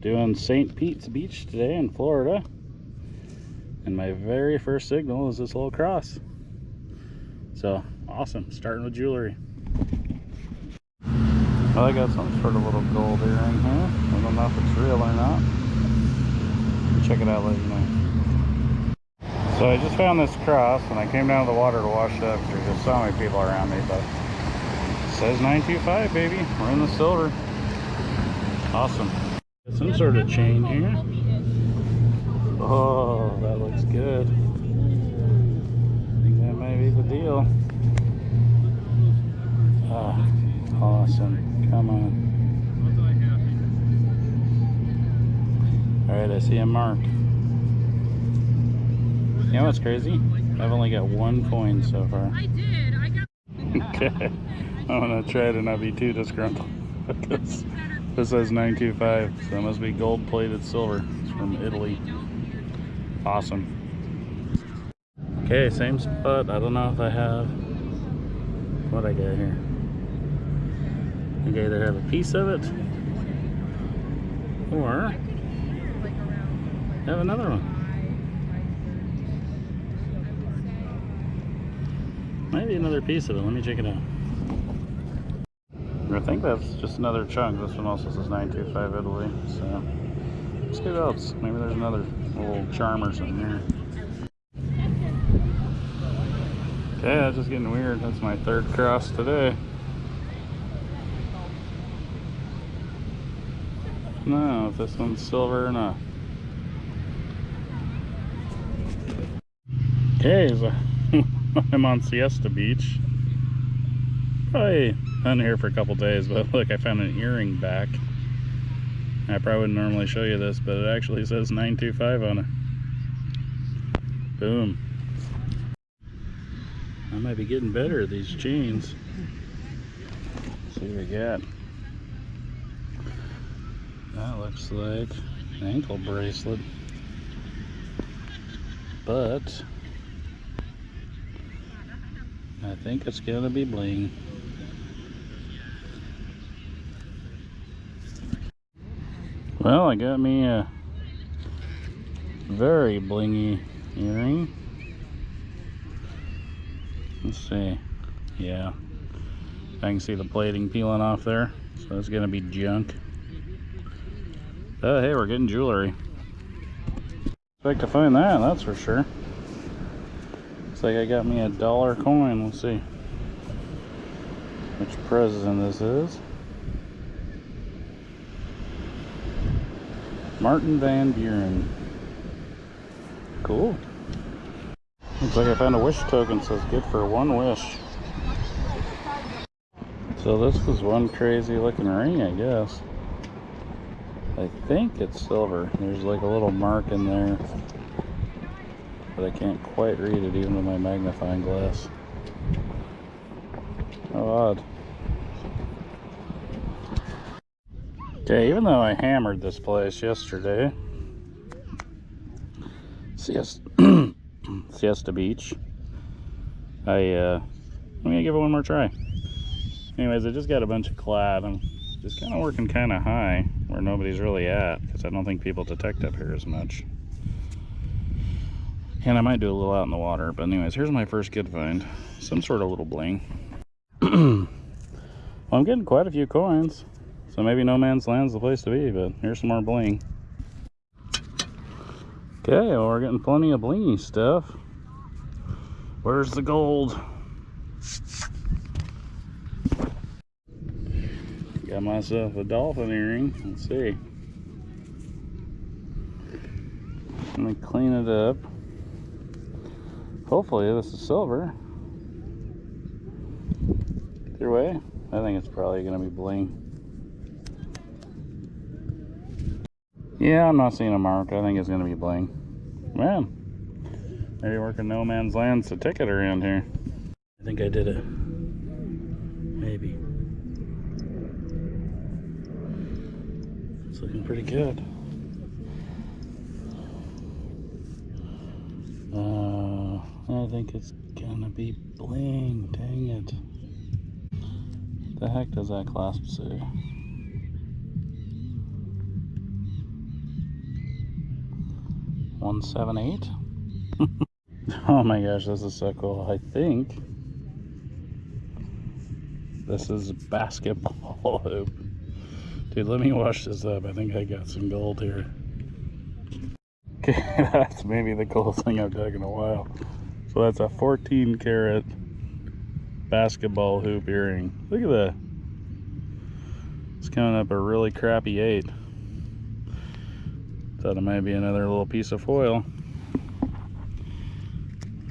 doing St. Pete's Beach today in Florida. And my very first signal is this little cross. So, awesome. Starting with jewelry. Well, I got some sort of little gold earring here. I don't know if it's real or not. Check it out, later know. So I just found this cross and I came down to the water to wash it up. because There's so many people around me, but it says 925, baby. We're in the silver. Awesome. Got some sort of chain here. Oh, that looks good. I think that might be the deal. Ah, awesome. Come on. Alright, I see a mark. You know what's crazy? I've only got one coin so far. I did. I got. okay. I'm gonna try to not be too disgruntled. This, says 925, so it must be gold plated silver. It's from Italy. Awesome. Okay, same spot. I don't know if I have what I got here. I think I either have a piece of it or have another one. Maybe another piece of it. Let me check it out. I think that's just another chunk. This one also says 925 Italy. So let's see what else. Maybe there's another little charm or something here. Okay, that's just getting weird. That's my third cross today. No, if this one's silver or not. Okay, so I'm on Siesta Beach. Probably been here for a couple days, but look, I found an earring back. I probably wouldn't normally show you this, but it actually says 925 on it. Boom. I might be getting better at these chains. Let's see what we got. That looks like an ankle bracelet. But I think it's gonna be bling. Well, I got me a very blingy earring. Let's see. Yeah. I can see the plating peeling off there. So it's gonna be junk. Oh, hey, we're getting jewelry. Expect to find that, that's for sure. Looks like I got me a dollar coin. Let's see which president this is. Martin Van Buren. Cool. Looks like I found a wish token. Says good for one wish. So this is one crazy looking ring, I guess. I think it's silver. There's like a little mark in there but I can't quite read it even with my magnifying glass. How odd. Okay, even though I hammered this place yesterday, Siesta, Siesta Beach, I, uh, I'm gonna give it one more try. Anyways, I just got a bunch of clad. I'm just kind of working kind of high where nobody's really at because I don't think people detect up here as much. And I might do a little out in the water. But anyways, here's my first good find. Some sort of little bling. well, I'm getting quite a few coins. So maybe no man's land's the place to be. But here's some more bling. Okay, well we're getting plenty of blingy stuff. Where's the gold? Got myself a dolphin earring. Let's see. Let me clean it up. Hopefully this is silver. Either way, I think it's probably going to be bling. Yeah, I'm not seeing a mark. I think it's going to be bling. Man, maybe working no man's land's the ticket around here. I think I did it. Maybe. It's looking pretty good. Uh, I think it's gonna be bling. Dang it. The heck does that clasp say? 178. oh my gosh, this is so cool. I think this is basketball hoop. Dude, let me wash this up. I think I got some gold here. Okay, that's maybe the coolest thing I've dug in a while. So that's a 14 karat basketball hoop earring. Look at that. It's coming up a really crappy eight. Thought it might be another little piece of foil.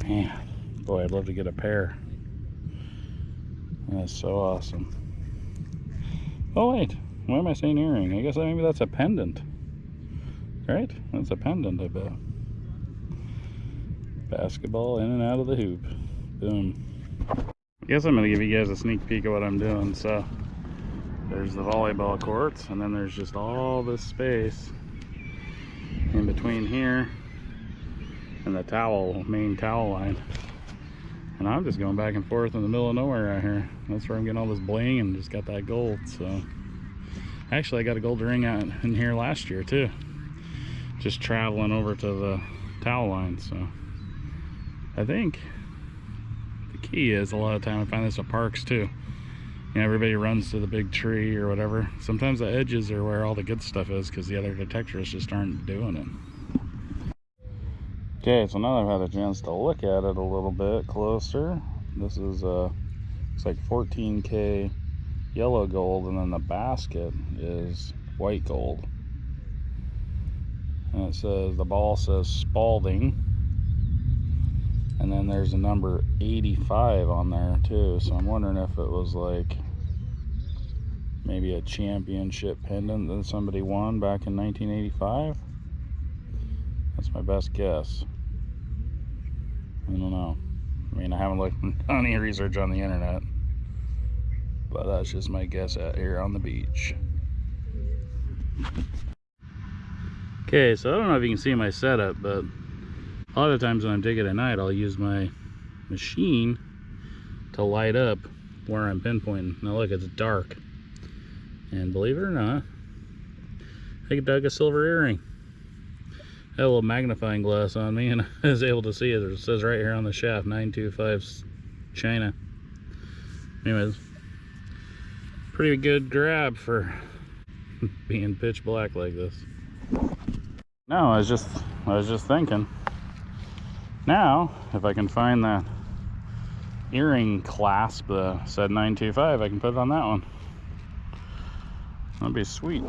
Man, boy, I'd love to get a pair. That's so awesome. Oh wait, why am I saying earring? I guess maybe that's a pendant. Right? That's a pendant, I bet. Basketball in and out of the hoop. Boom. Guess I'm gonna give you guys a sneak peek of what I'm doing. So there's the volleyball courts and then there's just all this space between here and the towel, main towel line. And I'm just going back and forth in the middle of nowhere out here. That's where I'm getting all this bling and just got that gold, so. Actually, I got a gold ring out in here last year too. Just traveling over to the towel line, so. I think the key is a lot of time I find this at parks too. You know, everybody runs to the big tree or whatever. Sometimes the edges are where all the good stuff is because the other detectors just aren't doing it. Okay, so now I've had a chance to look at it a little bit closer. This is uh, it's like 14K yellow gold and then the basket is white gold. And it says, the ball says Spalding and then there's a number 85 on there too. So i'm wondering if it was like maybe a championship pendant that somebody won back in 1985 that's my best guess. I don't know. I mean i haven't looked any research on the internet but that's just my guess out here on the beach. Okay so i don't know if you can see my setup but a lot of times when I'm digging at night, I'll use my machine to light up where I'm pinpointing. Now look, it's dark. And believe it or not, I dug a silver earring. I had a little magnifying glass on me and I was able to see it. It says right here on the shaft, 925 China. Anyways, pretty good grab for being pitch black like this. No, I was just I was just thinking now, if I can find that earring clasp that said 925, I can put it on that one. That'd be sweet.